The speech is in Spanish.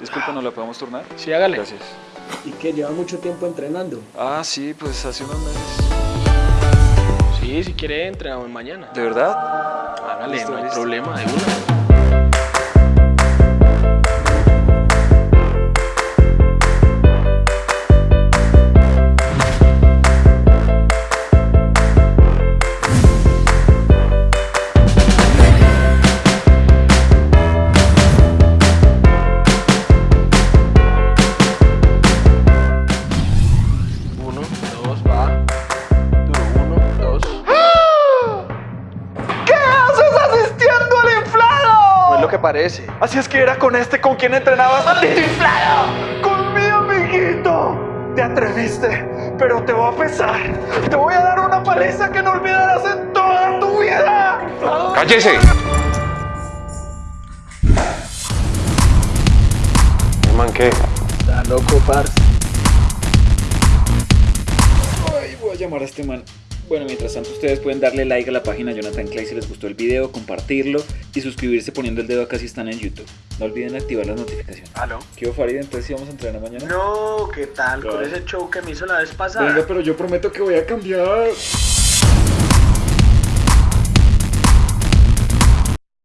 Disculpa, ¿no la podemos turnar? Sí, hágale. Gracias. ¿Y que lleva mucho tiempo entrenando? Ah, sí, pues hace unos meses. Sí, si quiere, entrenamos mañana. ¿De verdad? Hágale, no hay listo. problema, de una. Lo que parece. Así es que era con este con quien entrenabas, maldito inflado. Con mi amiguito. Te atreviste, pero te voy a pesar. Te voy a dar una paliza que no olvidarás en toda tu vida. ¡Cállese! Man, ¿qué? Está loco, parce. Ay, voy a llamar a este man. Bueno, mientras tanto ustedes pueden darle like a la página Jonathan Clay si les gustó el video, compartirlo y suscribirse poniendo el dedo acá si están en YouTube. No olviden activar las notificaciones. ¿Aló? ¿Qué Farid? Entonces sí vamos a entrenar mañana. No, ¿qué tal? Con ese show que me hizo la vez pasada. Venga, pero yo prometo que voy a cambiar.